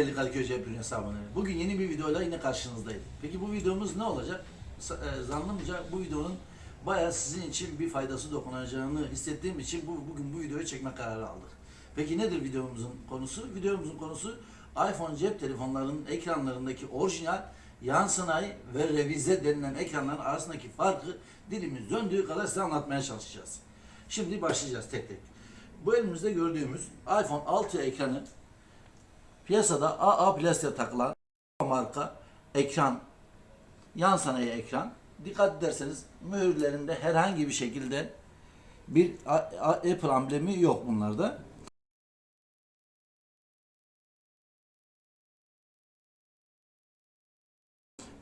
değerli Kadıköy Cep hesabını. Bugün yeni bir videoyla yine karşınızdayım. Peki bu videomuz ne olacak? E, Zannımca bu videonun bayağı sizin için bir faydası dokunacağını hissettiğim için bu, bugün bu videoyu çekme kararı aldık. Peki nedir videomuzun konusu? Videomuzun konusu iPhone cep telefonlarının ekranlarındaki orijinal, yan sanayi ve revize denilen ekranların arasındaki farkı dilimiz döndüğü kadar size anlatmaya çalışacağız. Şimdi başlayacağız tek tek. Bu elimizde gördüğümüz iPhone 6 ekranı Piyasada AA plastiğe takılan marka ekran, yan sanayi ekran. Dikkat ederseniz mühürlerinde herhangi bir şekilde bir Apple amblemi yok bunlarda.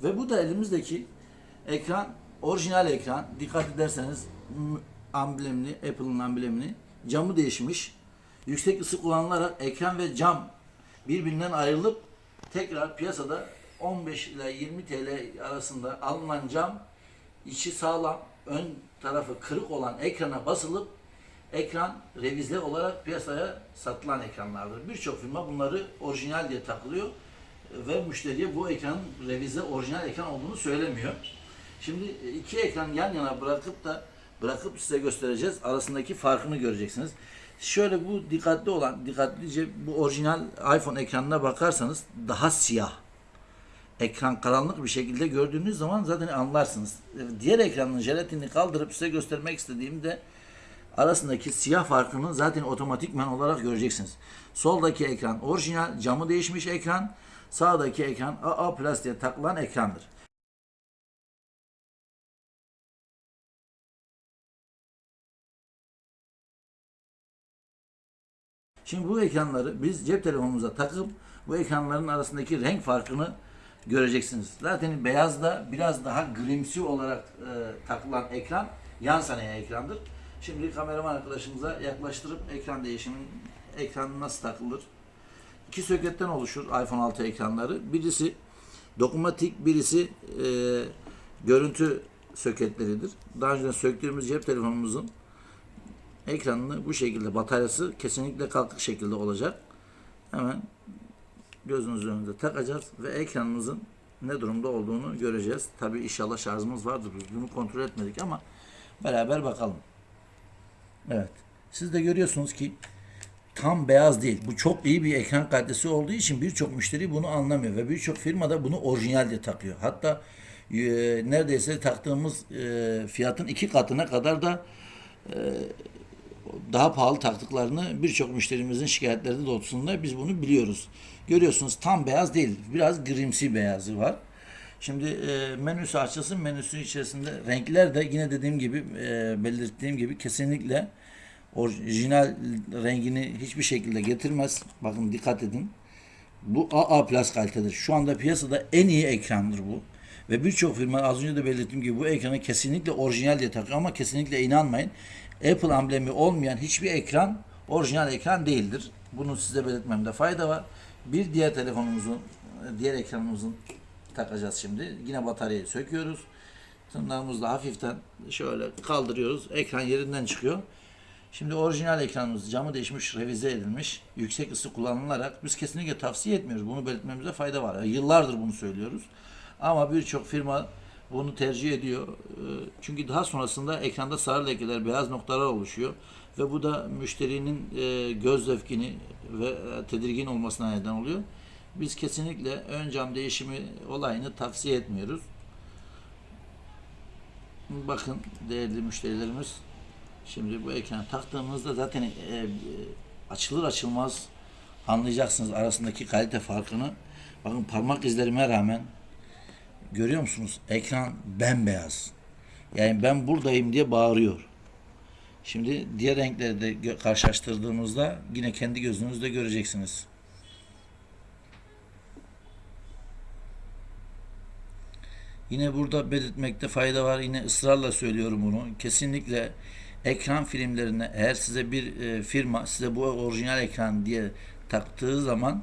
Ve bu da elimizdeki ekran, orijinal ekran. Dikkat ederseniz amblemini, Apple'ın amblemini camı değişmiş. Yüksek ısı kullanılarak ekran ve cam birbirinden ayrılıp tekrar piyasada 15 ile 20 TL arasında alınan cam içi sağlam, ön tarafı kırık olan ekrana basılıp ekran revize olarak piyasaya satılan ekranlardır. Birçok firma bunları orijinal diye takılıyor ve müşteriye bu ekranın revize orijinal ekran olduğunu söylemiyor. Şimdi iki ekran yan yana bırakıp da bırakıp size göstereceğiz. Arasındaki farkını göreceksiniz. Şöyle bu dikkatli olan, dikkatlice bu orijinal iPhone ekranına bakarsanız daha siyah. Ekran karanlık bir şekilde gördüğünüz zaman zaten anlarsınız. Diğer ekranın jelatinini kaldırıp size göstermek istediğimde arasındaki siyah farkını zaten otomatikman olarak göreceksiniz. Soldaki ekran orijinal, camı değişmiş ekran. Sağdaki ekran AA plastiğe takılan ekrandır. Şimdi bu ekranları biz cep telefonumuza takıp bu ekranların arasındaki renk farkını göreceksiniz. Zaten beyazda biraz daha grimsi olarak e, takılan ekran yan sanayi ekrandır. Şimdi kameraman arkadaşımıza yaklaştırıp ekran değişimin ekran nasıl takılır? İki söketten oluşur iPhone 6 ekranları. Birisi dokunmatik, birisi e, görüntü söketleridir. Daha önce söktüğümüz cep telefonumuzun ekranını bu şekilde bataryası kesinlikle kalkık şekilde olacak. Hemen gözünüzün önünde takacağız ve ekranımızın ne durumda olduğunu göreceğiz. Tabi inşallah şarjımız vardır. Biz bunu kontrol etmedik ama beraber bakalım. Evet. Siz de görüyorsunuz ki tam beyaz değil. Bu çok iyi bir ekran kalitesi olduğu için birçok müşteri bunu anlamıyor ve birçok firma da bunu orijinal diye takıyor. Hatta e, neredeyse taktığımız e, fiyatın iki katına kadar da daha pahalı taktıklarını birçok müşterimizin şikayetleri doğrultusunda biz bunu biliyoruz. Görüyorsunuz tam beyaz değil. Biraz grimsi beyazı var. Şimdi e, menüsü açılsın. Menüsü içerisinde renkler de yine dediğim gibi e, belirttiğim gibi kesinlikle orijinal rengini hiçbir şekilde getirmez. Bakın dikkat edin. Bu AA Plus kalitedir. Şu anda piyasada en iyi ekrandır bu. Ve birçok firma az önce de belirttiğim gibi bu ekranı kesinlikle orijinal diye takıyor ama kesinlikle inanmayın. Apple amblemi olmayan hiçbir ekran orijinal ekran değildir. Bunu size belirtmemde fayda var. Bir diğer telefonumuzun, diğer ekranımızın takacağız şimdi. Yine bataryayı söküyoruz. Tırnağımızla hafiften şöyle kaldırıyoruz. Ekran yerinden çıkıyor. Şimdi orijinal ekranımız camı değişmiş, revize edilmiş. Yüksek ısı kullanılarak biz kesinlikle tavsiye etmiyoruz. Bunu belirtmemize fayda var. Yıllardır bunu söylüyoruz. Ama birçok firma bunu tercih ediyor. Ee, Çünkü daha sonrasında ekranda sarı lekeler, beyaz noktalar oluşuyor. Ve bu da müşterinin e, göz zevkini ve e, tedirgin olmasına neden oluyor. Biz kesinlikle ön cam değişimi olayını tavsiye etmiyoruz. Bakın değerli müşterilerimiz Şimdi bu ekranı taktığımızda zaten e, açılır açılmaz anlayacaksınız arasındaki kalite farkını. Bakın parmak izlerime rağmen görüyor musunuz? Ekran bembeyaz. Yani ben buradayım diye bağırıyor. Şimdi diğer renkleri de karşılaştırdığımızda yine kendi gözünüzde göreceksiniz. Yine burada belirtmekte fayda var. Yine ısrarla söylüyorum bunu. Kesinlikle ekran filmlerine eğer size bir e, firma size bu orijinal ekran diye taktığı zaman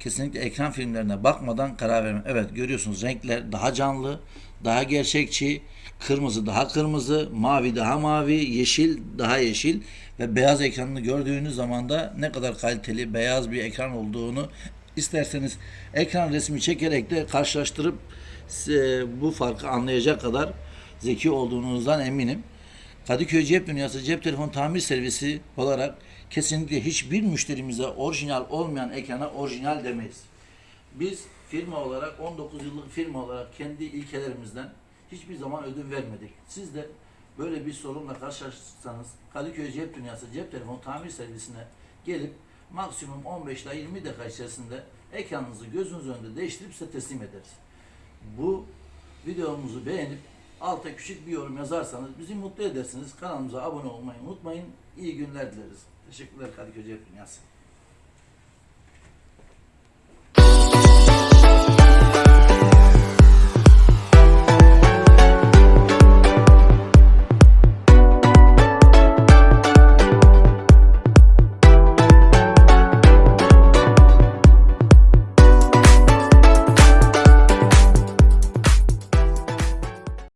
kesinlikle ekran filmlerine bakmadan karar verme. Evet görüyorsunuz renkler daha canlı, daha gerçekçi, kırmızı daha kırmızı, mavi daha mavi, yeşil daha yeşil ve beyaz ekranını gördüğünüz zaman da ne kadar kaliteli beyaz bir ekran olduğunu isterseniz ekran resmi çekerek de karşılaştırıp size bu farkı anlayacak kadar zeki olduğunuzdan eminim. Kadıköy Cep Dünyası cep telefon tamir servisi olarak kesinlikle hiçbir müşterimize orijinal olmayan ekrana orijinal demeyiz. Biz firma olarak 19 yıllık firma olarak kendi ilkelerimizden hiçbir zaman ödün vermedik. Siz de böyle bir sorunla karşılaşırsanız Kadıköy Cep Dünyası cep telefon tamir servisine gelip maksimum 15 ila 20 dakika içerisinde ekranınızı gözünüz önünde değiştirip size teslim ederiz. Bu videomuzu beğenip alta küçük bir yorum yazarsanız bizi mutlu edersiniz. Kanalımıza abone olmayı unutmayın. İyi günler dileriz. Teşekkürler Kadıköy Dünyası.